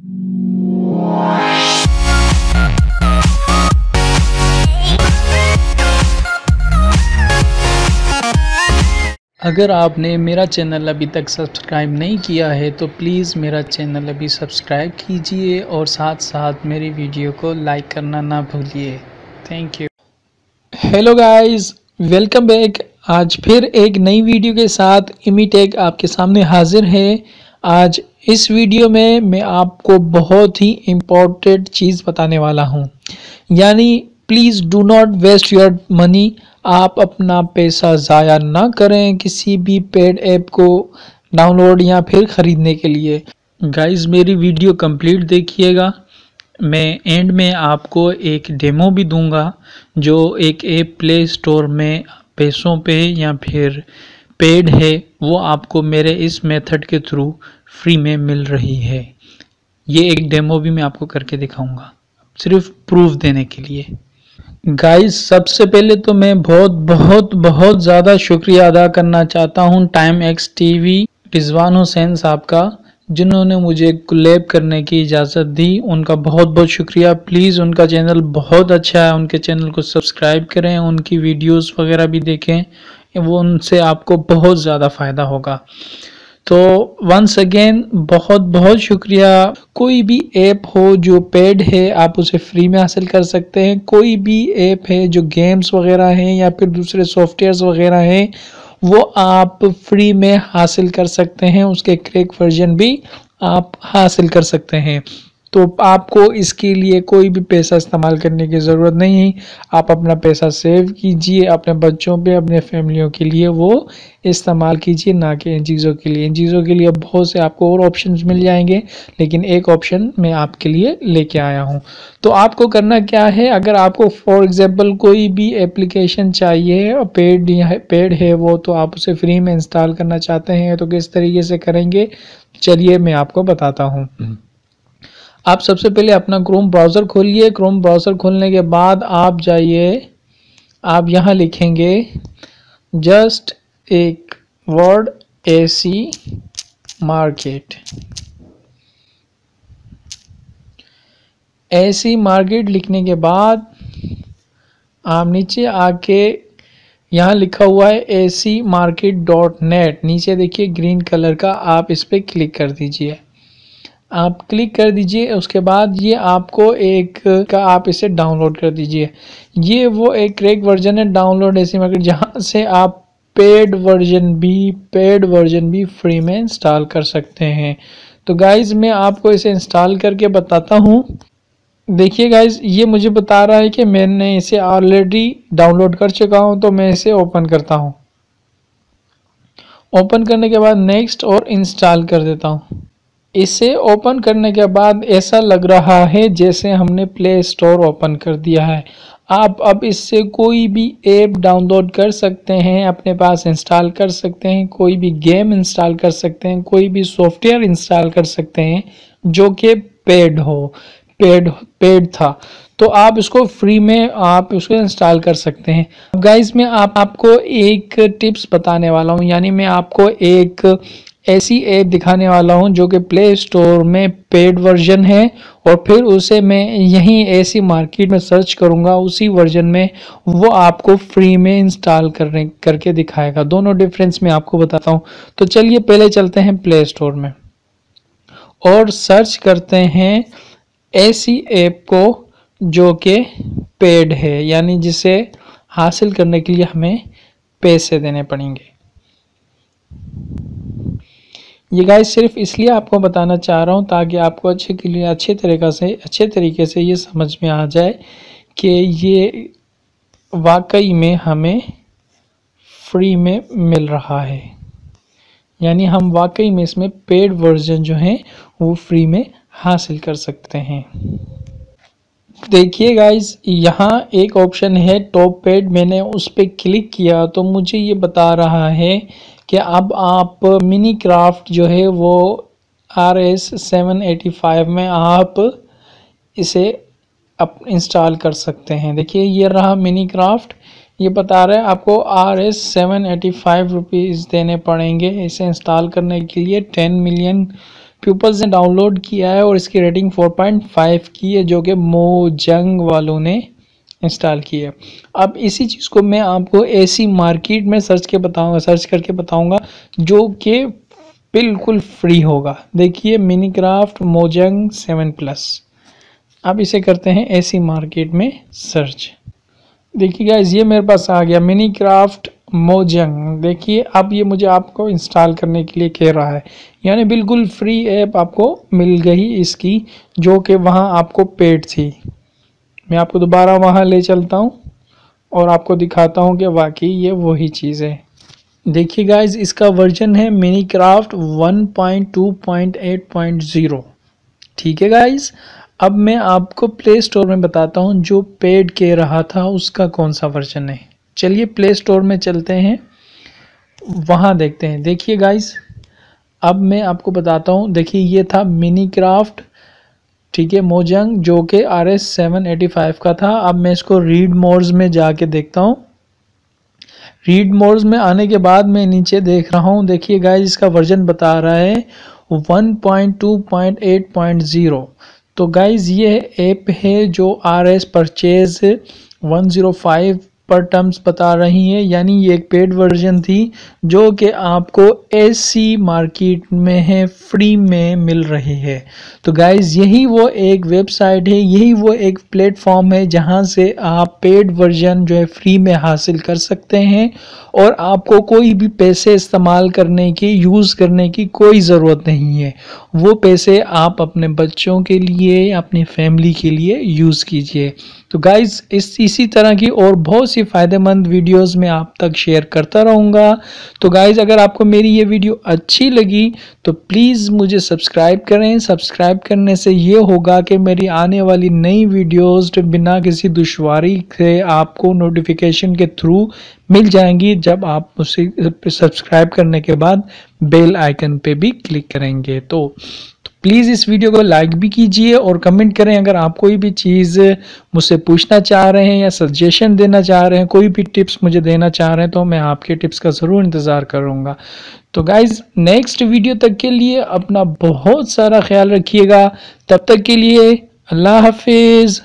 अगर आपने मेरा चैनल अभी तक सब्सक्राइब नहीं किया है तो प्लीज़ मेरा चैनल अभी सब्सक्राइब कीजिए और साथ साथ मेरी वीडियो को लाइक करना ना भूलिए। Thank you hello guys welcome back आज फिर एक नई वीडियो के साथ इमीटेक आपके सामने हाजिर है। आज इस वीडियो में मैं आपको बहुत ही इम्पोर्टेंट चीज़ बताने वाला हूँ। यानी please do not waste your money आप अपना पैसा ज़ाया ना करें किसी भी पेड ऐप को डाउनलोड या फिर ख़रीदने के लिए। गाइस मेरी वीडियो कंप्लीट देखिएगा। मैं एंड में आपको एक डेमो भी दूँगा, जो एक ऐप प्ले स्टोर में पैसों पे या फिर पेड है, वो आपको मेरे इस मेथड के थ्रू फ्री में मिल रही है। ये एक डेमो भी मैं आपको करके दिखाऊँगा, सिर्फ़ प्रूफ देने के लिए। गाइस सबसे पहले तो मैं बहुत बहुत बहुत ज़्यादा शुक्रिया अदा करना चाहता हूँ time X TV Rizwan Hussain साहब का, जिन्होंने मुझे लैब करने की इजाज़त दी। उनका बहुत बहुत शुक्रिया। प्लीज़ उनका चैनल बहुत अच्छा है। उनके चैनल को सब्सक्राइब करें, उनकी वीडियोस वगैरह भी देखें। वो उनसे आपको बहुत ज़्यादा फ़ायदा होगा। तो वंस अगेन बहुत बहुत शुक्रिया। कोई भी ऐप हो जो पेड है, आप उसे फ्री में हासिल कर सकते हैं। कोई भी ऐप है जो गेम्स वगैरह हैं या फिर दूसरे सॉफ्टवेयर्स वगैरह हैं, वो आप फ्री में हासिल कर सकते हैं। उसके क्रेक वर्जन भी आप हासिल कर सकते हैं। तो आपको इसके लिए कोई भी पैसा इस्तेमाल करने की ज़रूरत नहीं है। आप अपना पैसा सेव कीजिए, अपने बच्चों पे, अपने फैमिलियों के लिए वो इस्तेमाल कीजिए, ना कि इन चीज़ों के लिए। इन चीज़ों के लिए बहुत से आपको और ऑप्शंस मिल जाएँगे, लेकिन एक ऑप्शन मैं आपके लिए लेके आया हूँ। तो आपको करना क्या है? अगर आपको फॉर एग्ज़ाम्पल कोई भी एप्लीकेशन चाहिए पेड पेड है वो तो आप उसे फ्री में इंस्टॉल करना चाहते हैं तो किस तरीके से करेंगे? चलिए मैं आपको बताता हूँ। आप सबसे पहले अपना क्रोम ब्राउज़र खोलिए। क्रोम ब्राउज़र खोलने के बाद आप जाइए। आप यहाँ लिखेंगे, जस्ट एक word A C market. AC market लिखने के बाद आप नीचे आके यहाँ लिखा हुआ है A C market dot net. नीचे देखिए, ग्रीन कलर का। आप इस पर क्लिक कर दीजिए। आप क्लिक कर दीजिए, उसके बाद ये आपको एक का आप इसे डाउनलोड कर दीजिए। ये वो एक क्रेक वर्जन है, डाउनलोड ऐसी मार्केट जहाँ से आप पेड वर्जन भी, पेड वर्जन भी फ्री में इंस्टॉल कर सकते हैं। तो गाइज़ मैं आपको इसे इंस्टॉल करके बताता हूँ। देखिए गाइज़ ये मुझे बता रहा है कि मैंने इसे ऑलरेडी डाउनलोड कर चुका हूँ तो मैं इसे ओपन करता हूँ। ओपन करने के बाद नेक्स्ट और इंस्टॉल कर देता हूँ। इसे ओपन करने के बाद ऐसा लग रहा है जैसे हमने प्ले स्टोर ओपन कर दिया है। आप अब इससे कोई भी ऐप डाउनलोड कर सकते हैं, अपने पास इंस्टॉल कर सकते हैं, कोई भी गेम इंस्टॉल कर सकते हैं, कोई भी सॉफ्टवेयर इंस्टॉल कर सकते हैं, जो कि पेड हो, पेड पेड था। तो आप इसको फ्री में आप उसको इंस्टॉल कर सकते हैं। गाइज़ मैं आप, आपको एक टिप्स बताने वाला हूँ, यानी मैं आपको एक ऐसी ऐप दिखाने वाला हूँ जो कि प्ले स्टोर में पेड वर्जन है और फिर उसे मैं यहीं ऐसी मार्केट में सर्च करूँगा, उसी वर्जन में वो आपको फ्री में इंस्टॉल करने, करके दिखाएगा। दोनों डिफरेंस मैं आपको बताता हूँ। तो चलिए पहले चलते हैं प्ले स्टोर में और सर्च करते हैं ऐसी ऐप को जो कि पेड है, यानी जिसे हासिल करने के लिए हमें पैसे देने पड़ेंगे। ये गाइस सिर्फ़ इसलिए आपको बताना चाह रहा हूँ ताकि आपको अच्छे के लिए, अच्छे तरीक़ा से, अच्छे तरीके से ये समझ में आ जाए कि ये वाकई में हमें फ्री में मिल रहा है। यानी हम वाकई में इसमें पेड वर्जन जो हैं, वो फ्री में हासिल कर सकते हैं। देखिए गाइस यहाँ एक ऑप्शन है टॉप पेड मैंने उस पर क्लिक किया तो मुझे ये बता रहा है कि अब आप मिनी क्राफ्ट जो है वो R S seven eighty five में आप इसे अप इंस्टॉल कर सकते हैं। देखिए, ये रहा मिनी क्राफ्ट। ये बता रहे हैं आपको R S seven eighty five rupees देने पड़ेंगे इसे इंस्टॉल करने के लिए। टेन मिलियन पीपल्स ने डाउनलोड किया है और इसकी रेटिंग 4.5 की है, जो कि मोजंग वालों ने इंस्टॉल की है। अब इसी चीज़ को मैं आपको ऐसी मार्केट में सर्च के बताऊँगा सर्च करके बताऊँगा, जो कि बिल्कुल फ्री होगा। देखिए mini craft Mojang seven plus अब इसे करते हैं ऐसी मार्केट में सर्च देखिए गाइज़ ये मेरे पास आ गया मिनी क्राफ्ट मोजंग देखिए, अब ये मुझे आपको इंस्टॉल करने के लिए कह रहा है। यानी बिल्कुल फ्री ऐप आपको मिल गई इसकी, जो कि वहाँ आपको पेड थी। मैं आपको दोबारा वहाँ ले चलता हूँ और आपको दिखाता हूँ कि वाकई ये वही चीज़ है। देखिए गाइज़ इसका वर्जन है Minecraft one point two point eight point zero ठीक है गाइज़ अब मैं आपको प्ले स्टोर में बताता हूँ जो पेड के रहा था, उसका कौन सा वर्जन है। चलिए प्ले स्टोर में चलते हैं। वहाँ देखते हैं। देखिए गाइस अब मैं आपको बताता हूँ, देखिए ये था मिनी क्राफ्ट ठीक है, मोजंग, जो कि R S seven eighty five का था। अब मैं इसको रीड मोड्स में जाके देखता हूँ। रीड मोड्स में आने के बाद मैं नीचे देख रहा हूँ। देखिए गाइस इसका वर्जन बता रहा है 1.2.8.0 तो गाइज़ ये ऐप है जो आर एस परचेज 105 पर टर्म्स बता रही है, यानी ये एक पेड वर्जन थी, जो कि आपको एसी मार्केट में है फ्री में मिल रही है। तो गाइज़ यही वो एक वेबसाइट है, यही वो एक प्लेटफॉर्म है, जहाँ से आप पेड वर्जन जो है फ्री में हासिल कर सकते हैं, और आपको कोई भी पैसे इस्तेमाल करने की यूज़ करने की कोई ज़रूरत नहीं है। वो पैसे आप अपने बच्चों के लिए, अपनी फैमिली के लिए यूज़ कीजिए। तो गाइज़ इस, इसी तरह की और बहुत सी फ़ायदेमंद वीडियोस में आप तक शेयर करता रहूँगा। तो गाइज़ अगर आपको मेरी ये वीडियो अच्छी लगी तो प्लीज़ मुझे सब्सक्राइब करें। सब्सक्राइब करने से ये होगा कि मेरी आने वाली नई वीडियोस बिना किसी दुशारी से आपको नोटिफिकेशन के थ्रू मिल जाएँगी, जब आप उसे सब्सक्राइब करने के बाद बेल आइकन पे भी क्लिक करेंगे। तो प्लीज़ इस वीडियो को लाइक भी कीजिए और कमेंट करें, अगर आप कोई भी चीज़ मुझसे पूछना चाह रहे हैं या सजेशन देना चाह रहे हैं, कोई भी टिप्स मुझे देना चाह रहे हैं तो मैं आपके टिप्स का ज़रूर इंतज़ार करूँगा। तो गाइज़ नेक्स्ट वीडियो तक के लिए अपना बहुत सारा ख्याल रखिएगा। तब तक के लिए अल्लाह हाफिज़।